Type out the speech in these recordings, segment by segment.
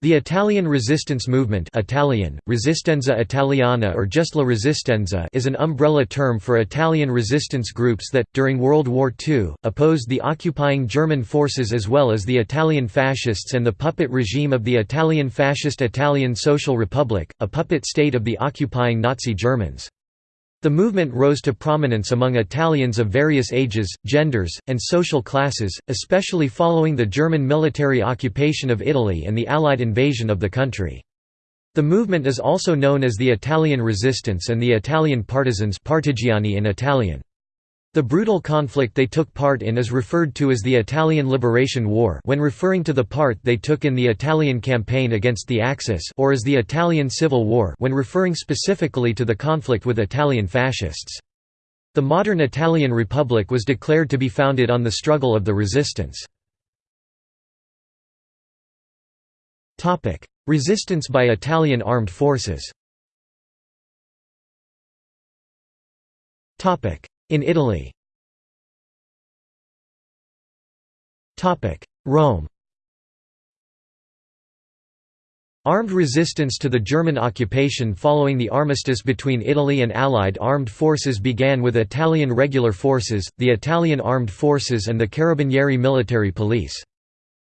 The Italian resistance movement Italian, Resistenza Italiana or just La Resistenza is an umbrella term for Italian resistance groups that, during World War II, opposed the occupying German forces as well as the Italian fascists and the puppet regime of the Italian fascist Italian Social Republic, a puppet state of the occupying Nazi Germans. The movement rose to prominence among Italians of various ages, genders, and social classes, especially following the German military occupation of Italy and the Allied invasion of the country. The movement is also known as the Italian Resistance and the Italian Partisans partigiani in Italian. The brutal conflict they took part in is referred to as the Italian Liberation War when referring to the part they took in the Italian campaign against the Axis or as the Italian Civil War when referring specifically to the conflict with Italian fascists. The modern Italian Republic was declared to be founded on the struggle of the resistance. Resistance by Italian armed forces in Italy Rome Armed resistance to the German occupation following the armistice between Italy and Allied armed forces began with Italian regular forces, the Italian Armed Forces and the Carabinieri military police.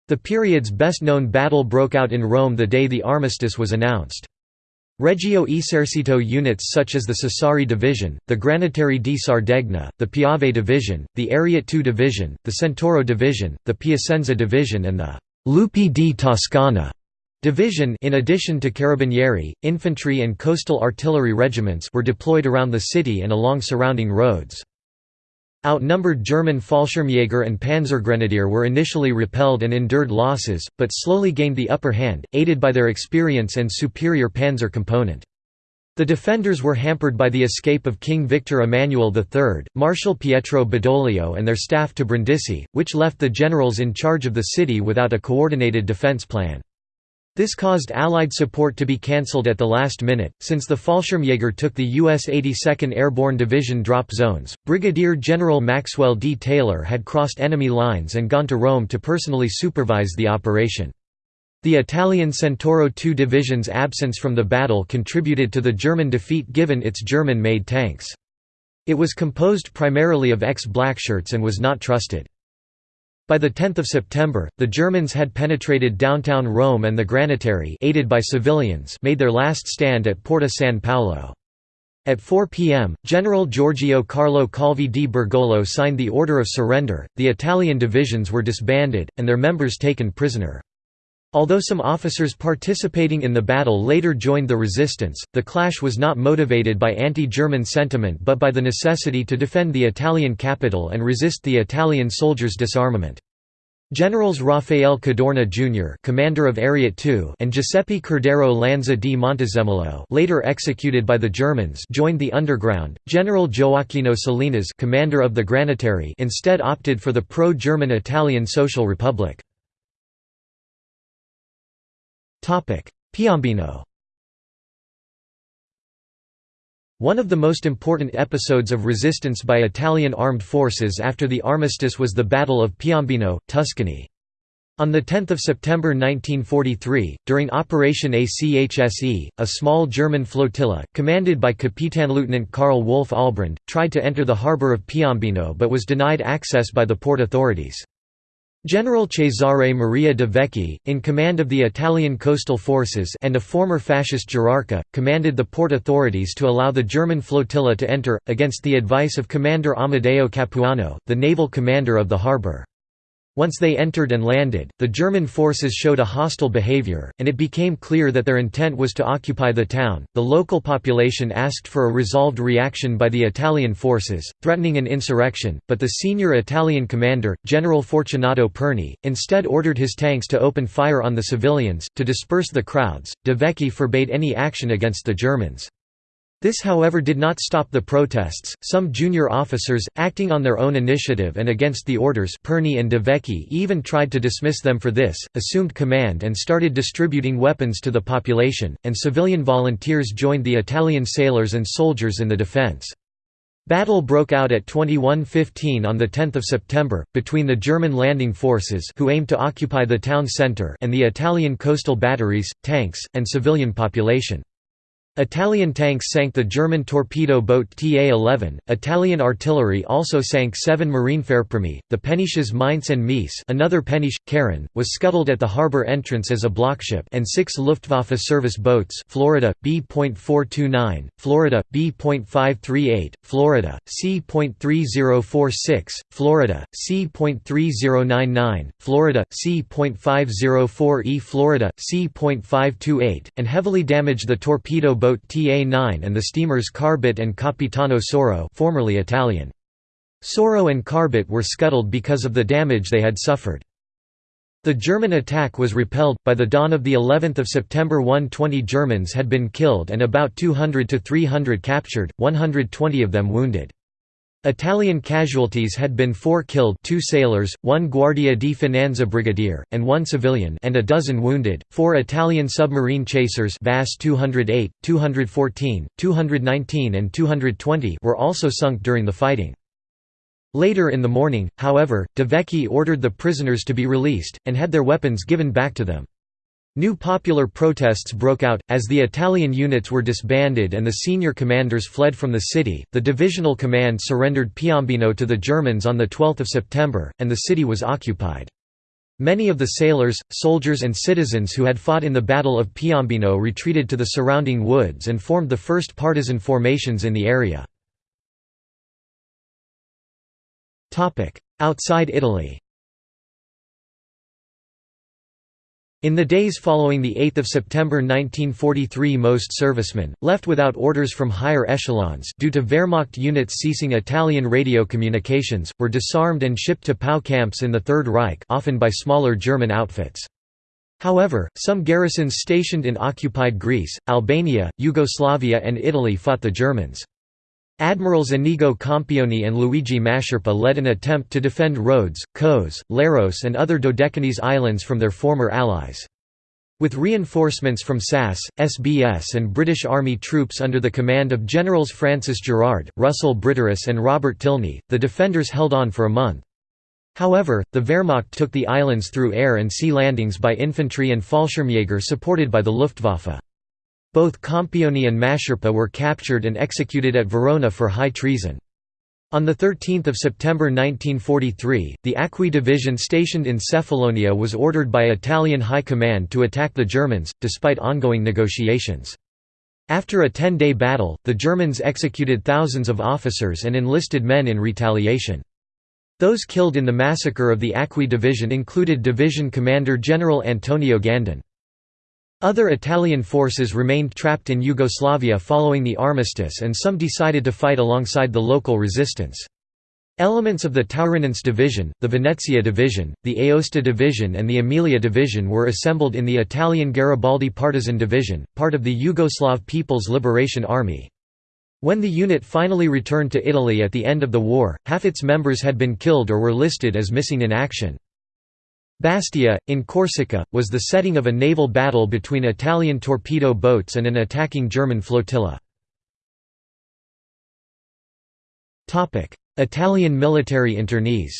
The period's best-known battle broke out in Rome the day the armistice was announced. Regio Esercito units such as the Sassari Division, the Granatieri di Sardegna, the Piave Division, the Ariete II Division, the Centauro Division, the Piacenza Division and the Lupi di Toscana Division in addition to Carabinieri, infantry and coastal artillery regiments were deployed around the city and along surrounding roads. Outnumbered German Fallschirmjäger and Panzergrenadier were initially repelled and endured losses, but slowly gained the upper hand, aided by their experience and superior panzer component. The defenders were hampered by the escape of King Victor Emmanuel III, Marshal Pietro Badoglio and their staff to Brindisi, which left the generals in charge of the city without a coordinated defense plan. This caused Allied support to be cancelled at the last minute, since the Fallschirmjäger took the U.S. 82nd Airborne Division drop zones. Brigadier General Maxwell D. Taylor had crossed enemy lines and gone to Rome to personally supervise the operation. The Italian Centauro II Division's absence from the battle contributed to the German defeat given its German-made tanks. It was composed primarily of ex-blackshirts and was not trusted. By 10 September, the Germans had penetrated downtown Rome and the Granatieri aided by civilians made their last stand at Porta San Paolo. At 4 p.m., General Giorgio Carlo Calvi di Bergolo signed the order of surrender, the Italian divisions were disbanded, and their members taken prisoner. Although some officers participating in the battle later joined the resistance, the clash was not motivated by anti-German sentiment but by the necessity to defend the Italian capital and resist the Italian soldiers' disarmament. Generals Raffaele Cadorna Jr. commander of Ariete II and Giuseppe Cordero Lanza di Montezemolo later executed by the Germans joined the underground. General Gioacchino Salinas commander of the Granatieri instead opted for the pro-German Italian Social Republic. Piombino One of the most important episodes of resistance by Italian armed forces after the armistice was the Battle of Piombino, Tuscany. On 10 September 1943, during Operation ACHSE, a small German flotilla, commanded by Kapitanleutnant Karl Wolf Albrand, tried to enter the harbour of Piombino but was denied access by the port authorities. General Cesare Maria de Vecchi, in command of the Italian coastal forces and a former fascist gerarca, commanded the port authorities to allow the German flotilla to enter, against the advice of Commander Amedeo Capuano, the naval commander of the harbour. Once they entered and landed, the German forces showed a hostile behavior, and it became clear that their intent was to occupy the town. The local population asked for a resolved reaction by the Italian forces, threatening an insurrection, but the senior Italian commander, General Fortunato Perni, instead ordered his tanks to open fire on the civilians. To disperse the crowds, De Vecchi forbade any action against the Germans. This however did not stop the protests, some junior officers, acting on their own initiative and against the orders Perni and De Vecchi even tried to dismiss them for this, assumed command and started distributing weapons to the population, and civilian volunteers joined the Italian sailors and soldiers in the defense. Battle broke out at 21:15 on the 10th of September between the German landing forces who aimed to occupy the town center and the Italian coastal batteries, tanks, and civilian population. Italian tanks sank the German torpedo boat TA-11. Italian artillery also sank seven Marinefährprähme. The Penisches Mainz and Mies, another Peniche Karen, was scuttled at the harbor entrance as a blockship, and six Luftwaffe service boats: Florida B.429, Florida B.538, Florida C.3046, Florida C.3099, Florida C.504E, Florida C.528, and heavily damaged the torpedo boat boat TA-9 and the steamers Carbit and Capitano Soro formerly Italian. Soro and Carbit were scuttled because of the damage they had suffered. The German attack was repelled. By the dawn of the 11th of September 120 Germans had been killed and about 200 to 300 captured, 120 of them wounded. Italian casualties had been four killed two sailors, one Guardia di Finanza brigadier, and one civilian and a dozen wounded. Four Italian submarine chasers VAS 208, 214, 219 and 220 were also sunk during the fighting. Later in the morning, however, De Vecchi ordered the prisoners to be released, and had their weapons given back to them. New popular protests broke out, as the Italian units were disbanded and the senior commanders fled from the city. The divisional command surrendered Piombino to the Germans on 12 September, and the city was occupied. Many of the sailors, soldiers and citizens who had fought in the Battle of Piombino retreated to the surrounding woods and formed the first partisan formations in the area. Outside Italy In the days following 8 September 1943 most servicemen, left without orders from higher echelons due to Wehrmacht units ceasing Italian radio communications, were disarmed and shipped to POW camps in the Third Reich often by smaller German outfits. However, some garrisons stationed in occupied Greece, Albania, Yugoslavia and Italy fought the Germans. Admirals Inigo Campioni and Luigi Mascherpa led an attempt to defend Rhodes, Kos, Leros and other Dodecanese islands from their former allies. With reinforcements from SAS, SBS and British Army troops under the command of Generals Francis Gerard, Russell Brittorous and Robert Tilney, the defenders held on for a month. However, the Wehrmacht took the islands through air and sea landings by infantry and Fallschirmjäger supported by the Luftwaffe. Both Campioni and Mascherpa were captured and executed at Verona for high treason. On 13 September 1943, the Acqui Division stationed in Cephalonia was ordered by Italian High Command to attack the Germans, despite ongoing negotiations. After a ten-day battle, the Germans executed thousands of officers and enlisted men in retaliation. Those killed in the massacre of the Acqui Division included Division Commander General Antonio Gandin. Other Italian forces remained trapped in Yugoslavia following the armistice and some decided to fight alongside the local resistance. Elements of the Taurinense Division, the Venezia Division, the Aosta Division and the Emilia Division were assembled in the Italian Garibaldi Partisan Division, part of the Yugoslav People's Liberation Army. When the unit finally returned to Italy at the end of the war, half its members had been killed or were listed as missing in action. Bastia, in Corsica, was the setting of a naval battle between Italian torpedo boats and an attacking German flotilla. Italian military internees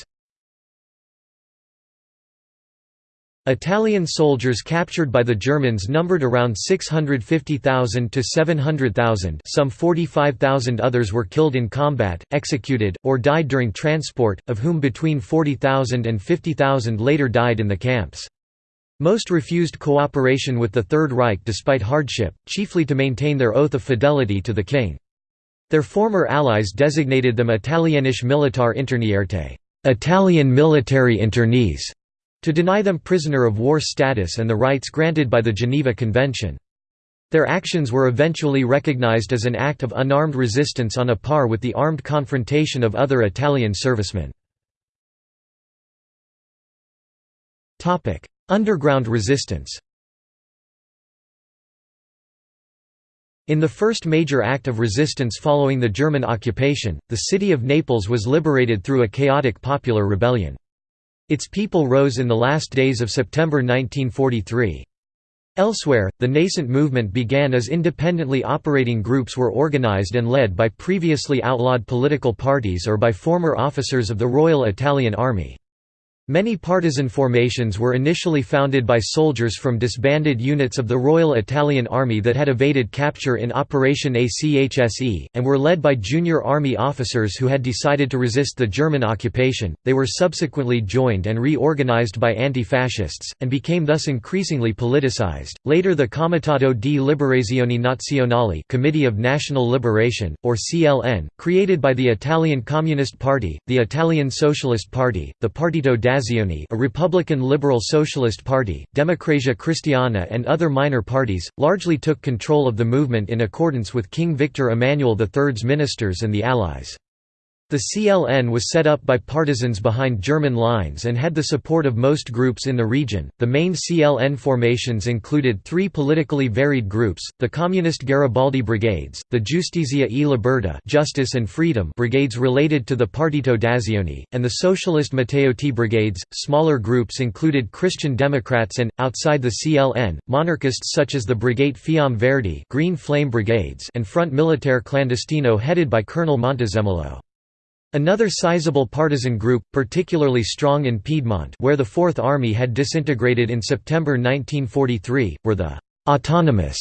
Italian soldiers captured by the Germans numbered around 650,000 to 700,000 some 45,000 others were killed in combat, executed, or died during transport, of whom between 40,000 and 50,000 later died in the camps. Most refused cooperation with the Third Reich despite hardship, chiefly to maintain their oath of fidelity to the king. Their former allies designated them Italienische Militar Internierte Italian military internees", to deny them prisoner of war status and the rights granted by the Geneva Convention. Their actions were eventually recognized as an act of unarmed resistance on a par with the armed confrontation of other Italian servicemen. Underground resistance In the first major act of resistance following the German occupation, the city of Naples was liberated through a chaotic popular rebellion. Its people rose in the last days of September 1943. Elsewhere, the nascent movement began as independently operating groups were organized and led by previously outlawed political parties or by former officers of the Royal Italian Army. Many partisan formations were initially founded by soldiers from disbanded units of the Royal Italian Army that had evaded capture in Operation ACHSE, and were led by junior army officers who had decided to resist the German occupation. They were subsequently joined and reorganized by anti fascists, and became thus increasingly politicized. Later, the Comitato di Liberazione Nazionale Committee of National Liberation, or CLN, created by the Italian Communist Party, the Italian Socialist Party, the Partito a Republican Liberal Socialist Party, Democrazia Cristiana and other minor parties, largely took control of the movement in accordance with King Victor Emmanuel III's ministers and the Allies. The CLN was set up by partisans behind German lines and had the support of most groups in the region. The main CLN formations included three politically varied groups: the Communist Garibaldi Brigades, the Giustizia e Libertà (Justice and Freedom) brigades related to the Partito d'Azione, and the Socialist Matteotti brigades. Smaller groups included Christian Democrats and, outside the CLN, monarchists such as the Brigate Fiamme Verdi (Green Flame Brigades) and Front Militare Clandestino headed by Colonel Montezemolo. Another sizable partisan group, particularly strong in Piedmont where the Fourth Army had disintegrated in September 1943, were the «autonomous»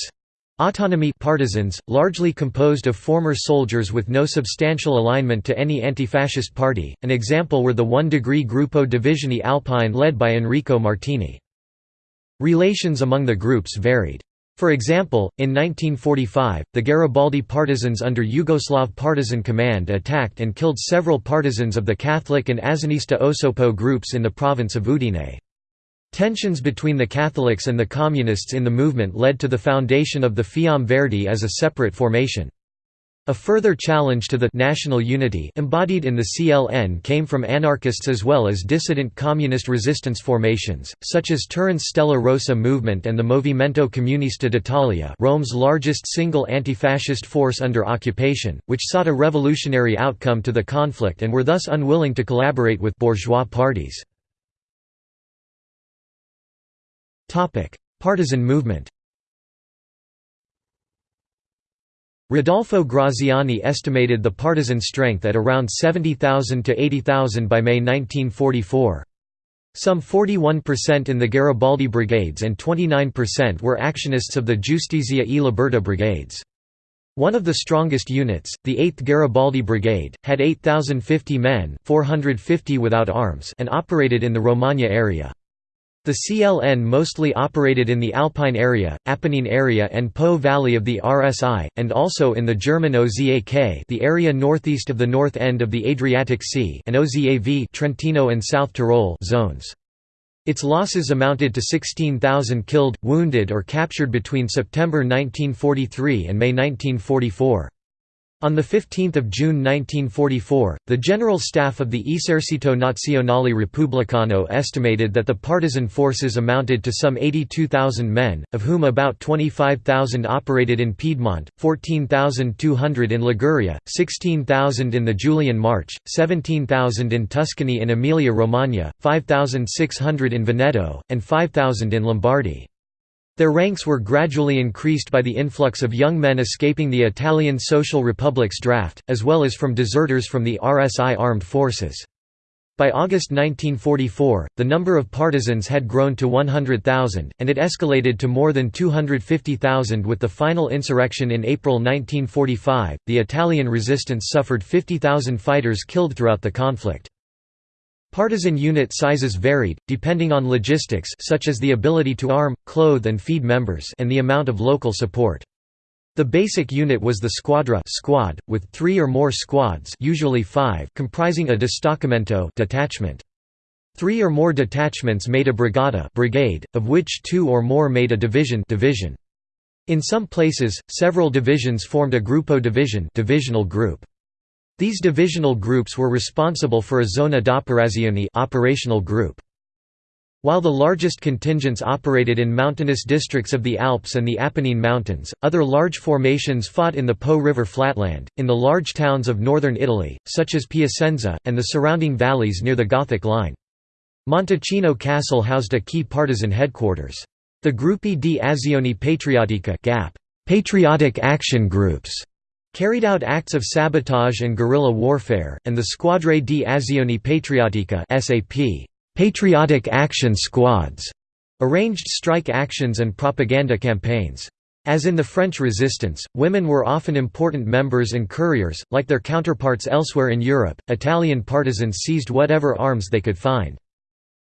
Autonomy partisans, largely composed of former soldiers with no substantial alignment to any anti-fascist party, an example were the one-degree Gruppo Divisione Alpine led by Enrico Martini. Relations among the groups varied. For example, in 1945, the Garibaldi partisans under Yugoslav Partisan Command attacked and killed several partisans of the Catholic and azionista Osoppo groups in the province of Udine. Tensions between the Catholics and the Communists in the movement led to the foundation of the Fiamme Verdi as a separate formation. A further challenge to the national unity embodied in the CLN came from anarchists as well as dissident communist resistance formations, such as Turin's Stella Rossa movement and the Movimento Comunista d'Italia Rome's largest single anti-fascist force under occupation, which sought a revolutionary outcome to the conflict and were thus unwilling to collaborate with bourgeois parties. Partisan movement Rodolfo Graziani estimated the partisan strength at around 70,000 to 80,000 by May 1944. Some 41% in the Garibaldi brigades and 29% were actionists of the Giustizia e Libertà brigades. One of the strongest units, the 8th Garibaldi Brigade, had 8,050 men 450 without arms and operated in the Romagna area. The CLN mostly operated in the Alpine area, Apennine area and Po Valley of the RSI, and also in the German OZAK the area northeast of the north end of the Adriatic Sea and OZAV Trentino and South Tyrol zones. Its losses amounted to 16,000 killed, wounded or captured between September 1943 and May 1944. On 15 June 1944, the General Staff of the Esercito Nazionale Repubblicano estimated that the partisan forces amounted to some 82,000 men, of whom about 25,000 operated in Piedmont, 14,200 in Liguria, 16,000 in the Julian March, 17,000 in Tuscany and Emilia-Romagna, 5,600 in Veneto, and 5,000 in Lombardy. Their ranks were gradually increased by the influx of young men escaping the Italian Social Republic's draft, as well as from deserters from the RSI armed forces. By August 1944, the number of partisans had grown to 100,000, and it escalated to more than 250,000 with the final insurrection in April 1945. The Italian resistance suffered 50,000 fighters killed throughout the conflict. Partisan unit sizes varied, depending on logistics such as the ability to arm, clothe and feed members and the amount of local support. The basic unit was the squadra squad, with three or more squads usually five comprising a distaccamento detachment. Three or more detachments made a brigata brigade, of which two or more made a division division. In some places, several divisions formed a gruppo division divisional group. These divisional groups were responsible for a zona d'operazione operational group. While the largest contingents operated in mountainous districts of the Alps and the Apennine Mountains, other large formations fought in the Po River flatland, in the large towns of northern Italy, such as Piacenza, and the surrounding valleys near the Gothic line. Montalcino Castle housed a key partisan headquarters. The Gruppi di Azione Patriottica Patriotic Action Groups, carried out acts of sabotage and guerrilla warfare, and the Squadre di Azione Patriottica SAP, Patriotic Action Squads, arranged strike actions and propaganda campaigns. As in the French resistance, women were often important members and couriers, like their counterparts elsewhere in Europe. Italian partisans seized whatever arms they could find.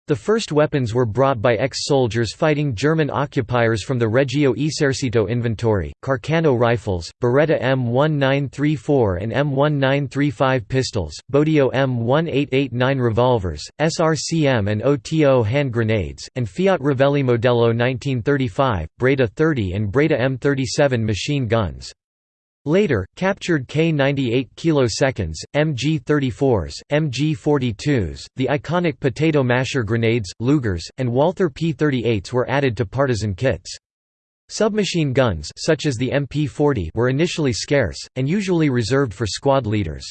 The first weapons were brought by ex-soldiers fighting German occupiers from the Regio Esercito inventory, Carcano rifles, Beretta M1934 and M1935 pistols, Bodeo M1889 revolvers, SRCM and OTO hand grenades, and Fiat Revelli Modello 1935, Breda 30 and Breda M37 machine guns. Later, captured K-98 kiloseconds, MG-34s, MG-42s, the iconic potato masher grenades, Lugers, and Walther P-38s were added to partisan kits. Submachine guns such as the MP-40 were initially scarce, and usually reserved for squad leaders.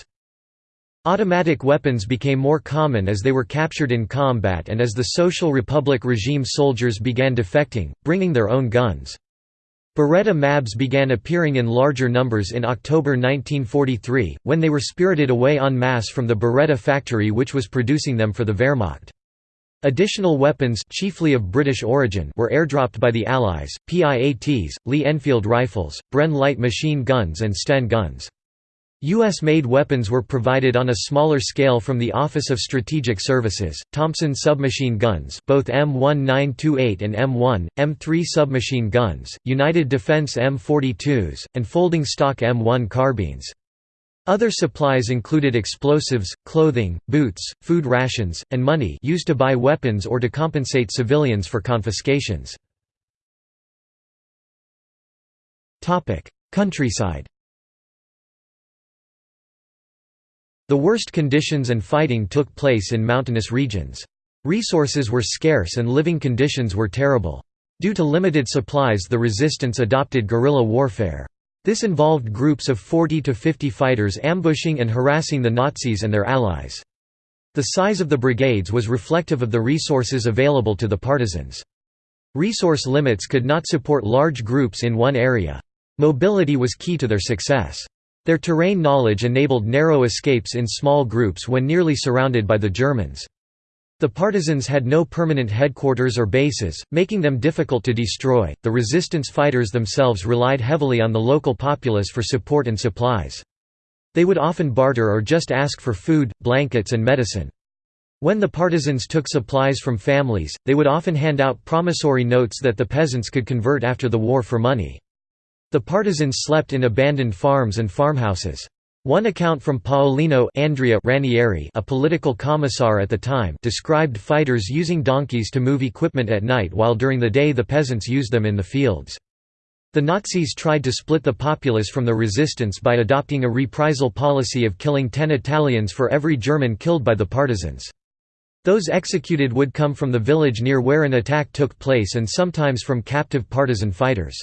Automatic weapons became more common as they were captured in combat and as the Social Republic regime soldiers began defecting, bringing their own guns. Beretta MABs began appearing in larger numbers in October 1943, when they were spirited away en masse from the Beretta factory which was producing them for the Wehrmacht. Additional weapons chiefly of British origin were airdropped by the Allies, PIATs, Lee Enfield rifles, Bren light machine guns and Sten guns. U.S.-made weapons were provided on a smaller scale from the Office of Strategic Services, Thompson submachine guns both M1928 and M1, M3 submachine guns, United Defense M42s, and folding stock M1 carbines. Other supplies included explosives, clothing, boots, food rations, and money used to buy weapons or to compensate civilians for confiscations. Countryside The worst conditions and fighting took place in mountainous regions. Resources were scarce and living conditions were terrible. Due to limited supplies the resistance adopted guerrilla warfare. This involved groups of 40 to 50 fighters ambushing and harassing the Nazis and their allies. The size of the brigades was reflective of the resources available to the partisans. Resource limits could not support large groups in one area. Mobility was key to their success. Their terrain knowledge enabled narrow escapes in small groups when nearly surrounded by the Germans. The partisans had no permanent headquarters or bases, making them difficult to destroy. The resistance fighters themselves relied heavily on the local populace for support and supplies. They would often barter or just ask for food, blankets, and medicine. When the partisans took supplies from families, they would often hand out promissory notes that the peasants could convert after the war for money. The partisans slept in abandoned farms and farmhouses. One account from Paolino Andrea Ranieri a political commissar at the time described fighters using donkeys to move equipment at night while during the day the peasants used them in the fields. The Nazis tried to split the populace from the resistance by adopting a reprisal policy of killing ten Italians for every German killed by the partisans. Those executed would come from the village near where an attack took place and sometimes from captive partisan fighters.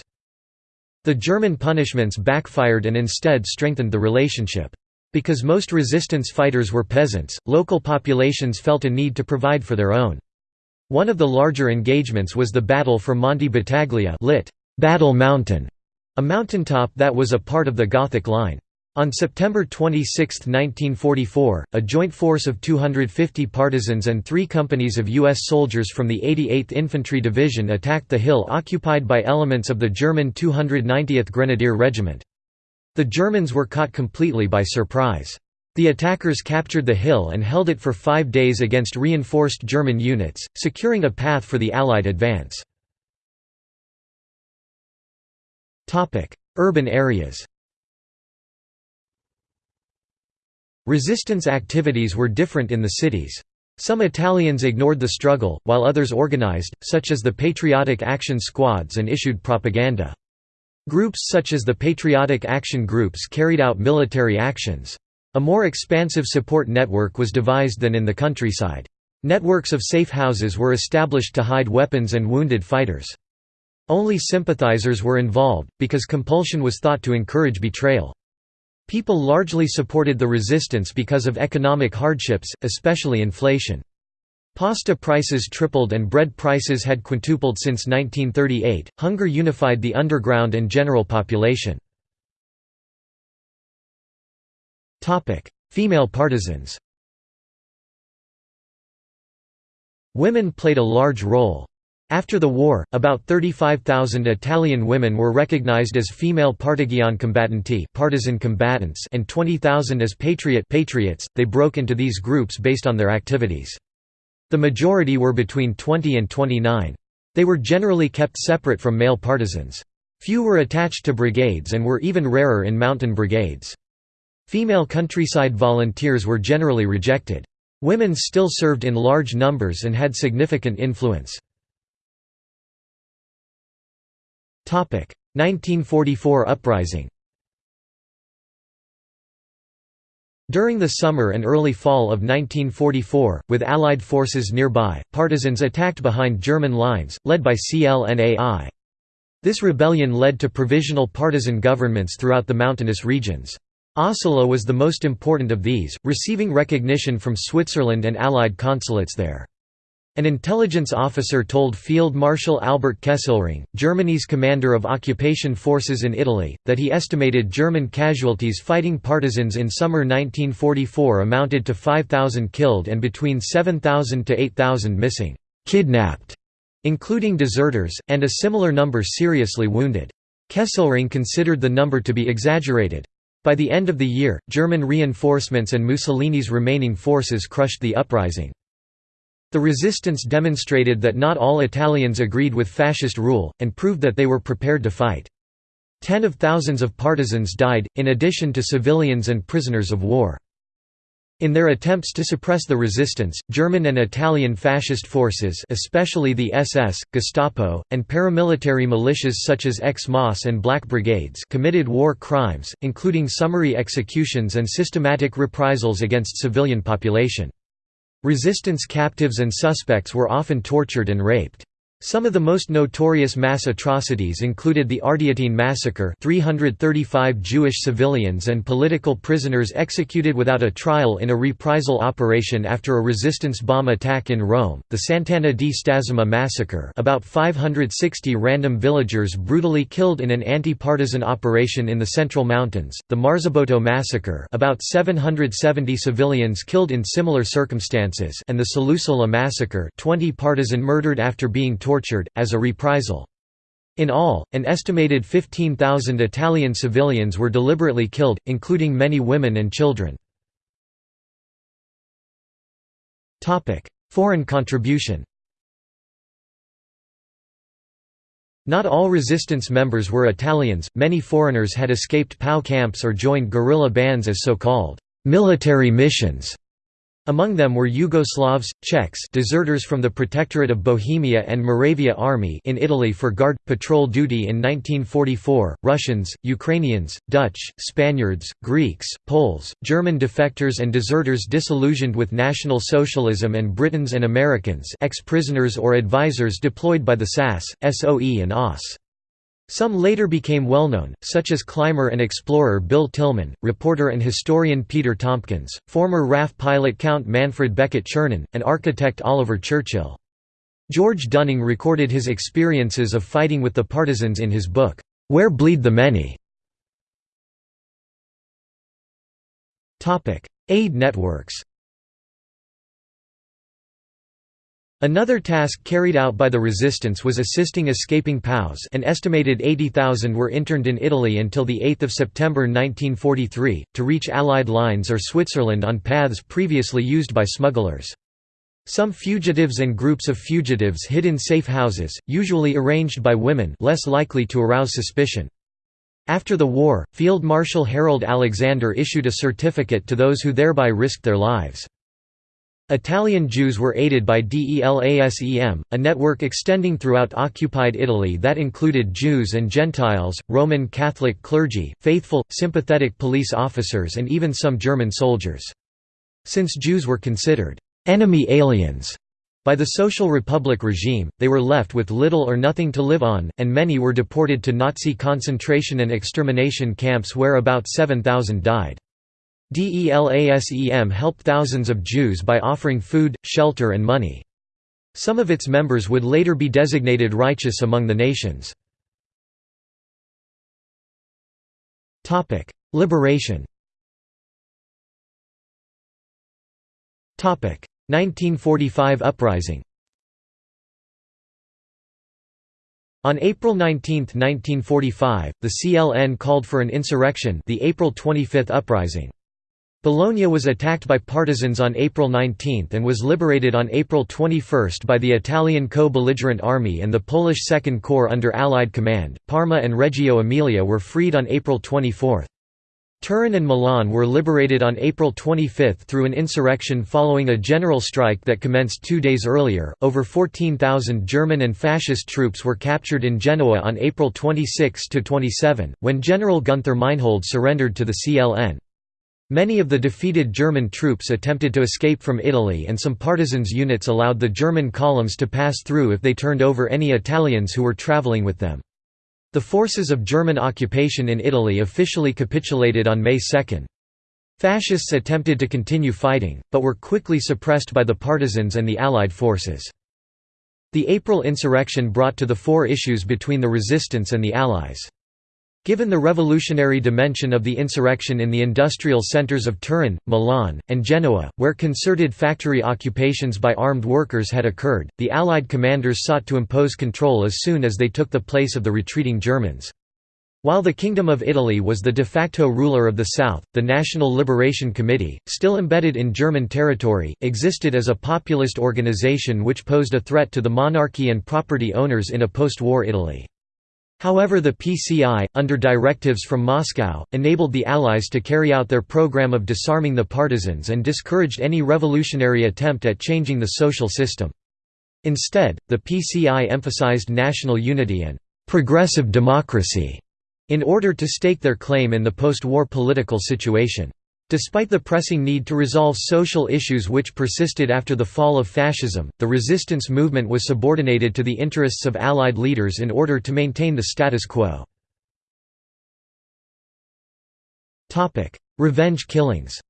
The German punishments backfired and instead strengthened the relationship. Because most resistance fighters were peasants, local populations felt a need to provide for their own. One of the larger engagements was the Battle for Monte Battaglia lit. Battle Mountain, a mountaintop that was a part of the Gothic Line. On September 26, 1944, a joint force of 250 partisans and three companies of U.S. soldiers from the 88th Infantry Division attacked the hill occupied by elements of the German 290th Grenadier Regiment. The Germans were caught completely by surprise. The attackers captured the hill and held it for five days against reinforced German units, securing a path for the Allied advance. Urban areas Resistance activities were different in the cities. Some Italians ignored the struggle, while others organized, such as the Patriotic Action Squads and issued propaganda. Groups such as the Patriotic Action Groups carried out military actions. A more expansive support network was devised than in the countryside. Networks of safe houses were established to hide weapons and wounded fighters. Only sympathizers were involved, because compulsion was thought to encourage betrayal. People largely supported the resistance because of economic hardships, especially inflation. Pasta prices tripled and bread prices had quintupled since 1938. Hunger unified the underground and general population. Topic: Female partisans. Women played a large role. After the war, about 35,000 Italian women were recognized as female partigian combattanti partisan combatants and 20,000 as patriot patriots. They broke into these groups based on their activities. The majority were between 20 and 29. They were generally kept separate from male partisans. Few were attached to brigades and were even rarer in mountain brigades. Female countryside volunteers were generally rejected. Women still served in large numbers and had significant influence. 1944 uprising During the summer and early fall of 1944, with Allied forces nearby, partisans attacked behind German lines, led by CLNAI. This rebellion led to provisional partisan governments throughout the mountainous regions. Asolo was the most important of these, receiving recognition from Switzerland and Allied consulates there. An intelligence officer told Field Marshal Albert Kesselring, Germany's commander of occupation forces in Italy, that he estimated German casualties fighting partisans in summer 1944 amounted to 5,000 killed and between 7,000 to 8,000 missing, kidnapped, including deserters, and a similar number seriously wounded. Kesselring considered the number to be exaggerated. By the end of the year, German reinforcements and Mussolini's remaining forces crushed the uprising. The resistance demonstrated that not all Italians agreed with fascist rule, and proved that they were prepared to fight. Ten of thousands of partisans died, in addition to civilians and prisoners of war. In their attempts to suppress the resistance, German and Italian fascist forces especially the SS, Gestapo, and paramilitary militias such as X-Mas and Black Brigades committed war crimes, including summary executions and systematic reprisals against civilian population. Resistance captives and suspects were often tortured and raped. Some of the most notorious mass atrocities included the Ardeatine massacre 335 Jewish civilians and political prisoners executed without a trial in a reprisal operation after a resistance bomb attack in Rome, the Sant'Anna di Stazzema massacre. About 560 random villagers brutally killed in an anti-partisan operation in the Central Mountains, the Marzabotto massacre. About 770 civilians killed in similar circumstances and the Salussola massacre 20 partisan murdered after being tortured tortured, as a reprisal. In all, an estimated 15,000 Italian civilians were deliberately killed, including many women and children. Foreign contribution Not all resistance members were Italians, many foreigners had escaped POW camps or joined guerrilla bands as so-called military missions. Among them were Yugoslavs, Czechs deserters from the Protectorate of Bohemia and Moravia Army in Italy for guard, patrol duty in 1944, Russians, Ukrainians, Dutch, Spaniards, Greeks, Poles, German defectors and deserters disillusioned with National Socialism and Britons and Americans ex-prisoners or advisors deployed by the SAS, SOE and OSS. Some later became well-known, such as climber and explorer Bill Tilman, reporter and historian Peter Tompkins, former RAF pilot Count Manfred Beckett Czernin, and architect Oliver Churchill. George Dunning recorded his experiences of fighting with the partisans in his book, Where Bleed the Many. Aid networks Another task carried out by the resistance was assisting escaping POWs an estimated 80,000 were interned in Italy until 8 September 1943, to reach Allied lines or Switzerland on paths previously used by smugglers. Some fugitives and groups of fugitives hid in safe houses, usually arranged by women less likely to arouse suspicion. After the war, Field Marshal Harold Alexander issued a certificate to those who thereby risked their lives. Italian Jews were aided by DELASEM, a network extending throughout occupied Italy that included Jews and Gentiles, Roman Catholic clergy, faithful, sympathetic police officers and even some German soldiers. Since Jews were considered «enemy aliens» by the Social Republic regime, they were left with little or nothing to live on, and many were deported to Nazi concentration and extermination camps where about 7,000 died. DELASEM helped thousands of Jews by offering food, shelter and money. Some of its members would later be designated righteous among the nations. Liberation 1945 uprising On April 19, 1945, the CLN called for an insurrection the April 25 uprising. Bologna was attacked by partisans on April 19 and was liberated on April 21 by the Italian co-belligerent army and the Polish Second Corps under Allied command. Parma and Reggio Emilia were freed on April 24. Turin and Milan were liberated on April 25 through an insurrection following a general strike that commenced two days earlier. Over 14,000 German and fascist troops were captured in Genoa on April 26 to 27, when General Gunther Meinhold surrendered to the CLN. Many of the defeated German troops attempted to escape from Italy, and some partisans' units allowed the German columns to pass through if they turned over any Italians who were traveling with them. The forces of German occupation in Italy officially capitulated on May 2. Fascists attempted to continue fighting, but were quickly suppressed by the partisans and the Allied forces. The April insurrection brought to the fore issues between the resistance and the Allies. Given the revolutionary dimension of the insurrection in the industrial centers of Turin, Milan, and Genoa, where concerted factory occupations by armed workers had occurred, the Allied commanders sought to impose control as soon as they took the place of the retreating Germans. While the Kingdom of Italy was the de facto ruler of the South, the National Liberation Committee, still embedded in German territory, existed as a populist organization which posed a threat to the monarchy and property owners in a post-war Italy. However the PCI, under directives from Moscow, enabled the Allies to carry out their program of disarming the partisans and discouraged any revolutionary attempt at changing the social system. Instead, the PCI emphasized national unity and «progressive democracy» in order to stake their claim in the post-war political situation. Despite the pressing need to resolve social issues which persisted after the fall of fascism, the resistance movement was subordinated to the interests of Allied leaders in order to maintain the status quo. Revenge killings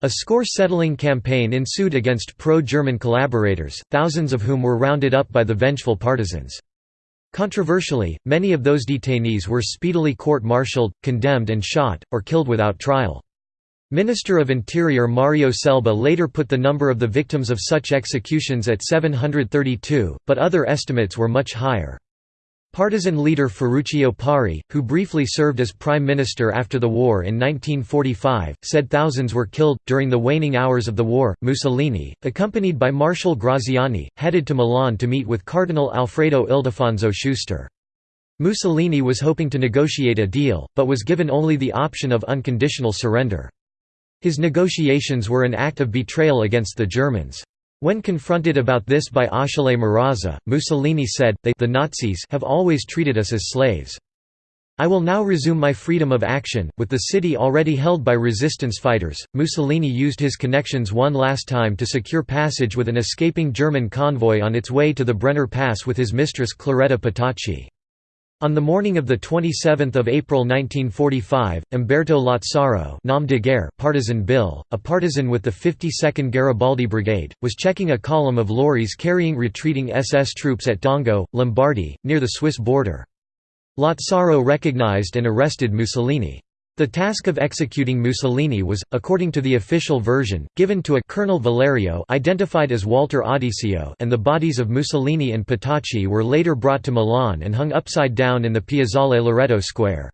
A score-settling campaign ensued against pro-German collaborators, thousands of whom were rounded up by the vengeful partisans. Controversially, many of those detainees were speedily court-martialed, condemned and shot, or killed without trial. Minister of Interior Mario Scelba later put the number of the victims of such executions at 732, but other estimates were much higher. Partisan leader Ferruccio Parri, who briefly served as prime minister after the war in 1945, said thousands were killed. During the waning hours of the war, Mussolini, accompanied by Marshal Graziani, headed to Milan to meet with Cardinal Alfredo Ildefonso Schuster. Mussolini was hoping to negotiate a deal, but was given only the option of unconditional surrender. His negotiations were an act of betrayal against the Germans. When confronted about this by Achille Marazza, Mussolini said, they the Nazis have always treated us as slaves. I will now resume my freedom of action. With the city already held by resistance fighters, Mussolini used his connections one last time to secure passage with an escaping German convoy on its way to the Brenner Pass with his mistress Claretta Petacci. On the morning of 27 April 1945, Umberto Lazzaro nom de guerre, partisan Bill, a partisan with the 52nd Garibaldi Brigade, was checking a column of lorries carrying retreating SS troops at Dongo, Lombardy, near the Swiss border. Lazzaro recognized and arrested Mussolini. The task of executing Mussolini was, according to the official version, given to a Colonel Valerio identified as Walter Audisio and the bodies of Mussolini and Petacci were later brought to Milan and hung upside down in the Piazzale Loreto Square.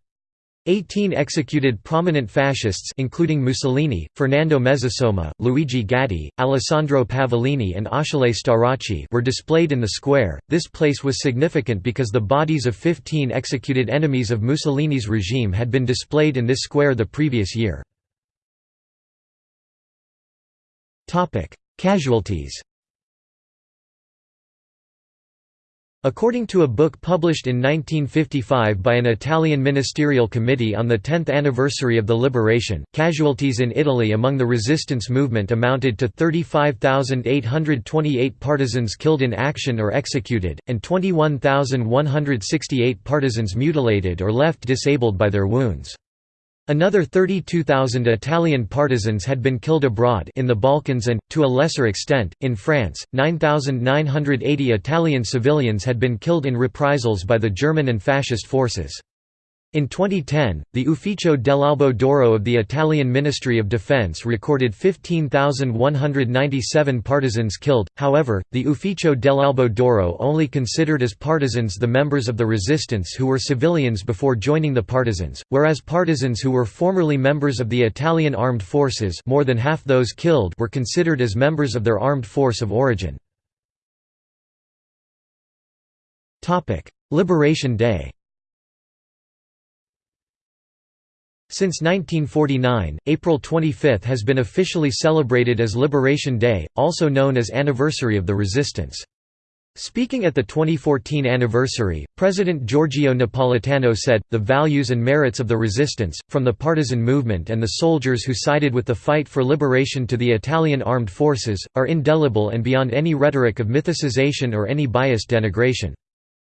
Eighteen executed prominent fascists including Mussolini, Fernando Mezzasoma, Luigi Gatti, Alessandro Pavolini and Achille Starace were displayed in the square. This place was significant because the bodies of 15 executed enemies of Mussolini's regime had been displayed in this square the previous year. Casualties According to a book published in 1955 by an Italian ministerial committee on the 10th anniversary of the liberation, casualties in Italy among the resistance movement amounted to 35,828 partisans killed in action or executed, and 21,168 partisans mutilated or left disabled by their wounds. Another 32,000 Italian partisans had been killed abroad in the Balkans and, to a lesser extent, in France. 9,980 Italian civilians had been killed in reprisals by the German and fascist forces. In 2010, the Ufficio dell'Albo d'Oro of the Italian Ministry of Defense recorded 15,197 partisans killed, however, the Ufficio dell'Albo d'Oro only considered as partisans the members of the resistance who were civilians before joining the partisans, whereas partisans who were formerly members of the Italian armed forces more than half those killed were considered as members of their armed force of origin. Liberation Day Since 1949, April 25 has been officially celebrated as Liberation Day, also known as Anniversary of the Resistance. Speaking at the 2014 anniversary, President Giorgio Napolitano said, the values and merits of the resistance, from the partisan movement and the soldiers who sided with the fight for liberation to the Italian armed forces, are indelible and beyond any rhetoric of mythicization or any biased denigration.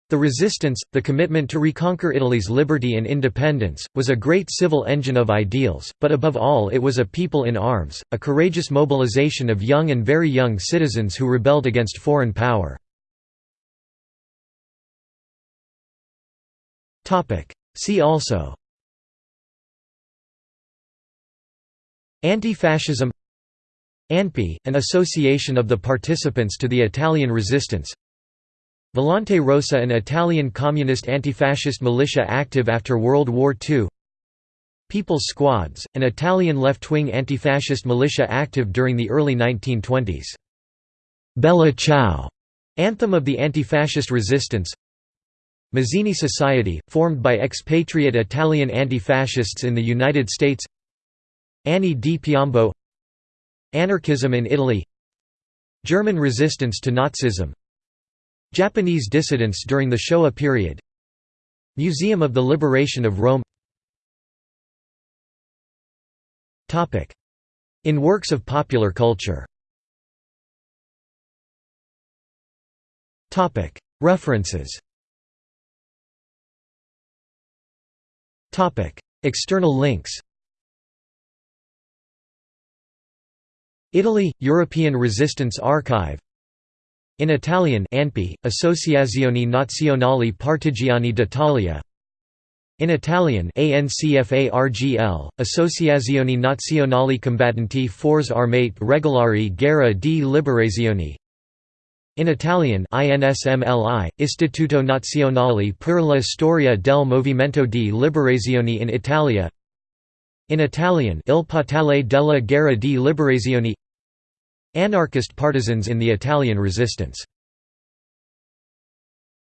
The resistance, the commitment to reconquer Italy's liberty and independence, was a great civil engine of ideals, but above all it was a people in arms, a courageous mobilization of young and very young citizens who rebelled against foreign power. See also Anti-fascism ANPI, an association of the participants to the Italian resistance Volante Rossa an Italian communist anti-fascist militia active after World War II People's Squads, an Italian left-wing anti-fascist militia active during the early 1920s. Bella Ciao, anthem of the anti-fascist resistance. Mazzini Society, formed by expatriate Italian anti-fascists in the United States. Anni di Piombo Anarchism in Italy. German resistance to Nazism Japanese dissidents during the Showa period. Museum of the Liberation of Rome. In works of popular culture. References. External links. Italy – European Resistance Archive in Italian ANPI, Associazione Nazionale Partigiani d'Italia. In Italian ANCFARGL, Associazione Nazionale Combattenti Forze Armate Regolari Guerra di Liberazione. In Italian INSMLI, Istituto Nazionale per la Storia del Movimento di Liberazione in Italia. In Italian Il Portale della Guerra di Liberazione Anarchist partisans in the Italian resistance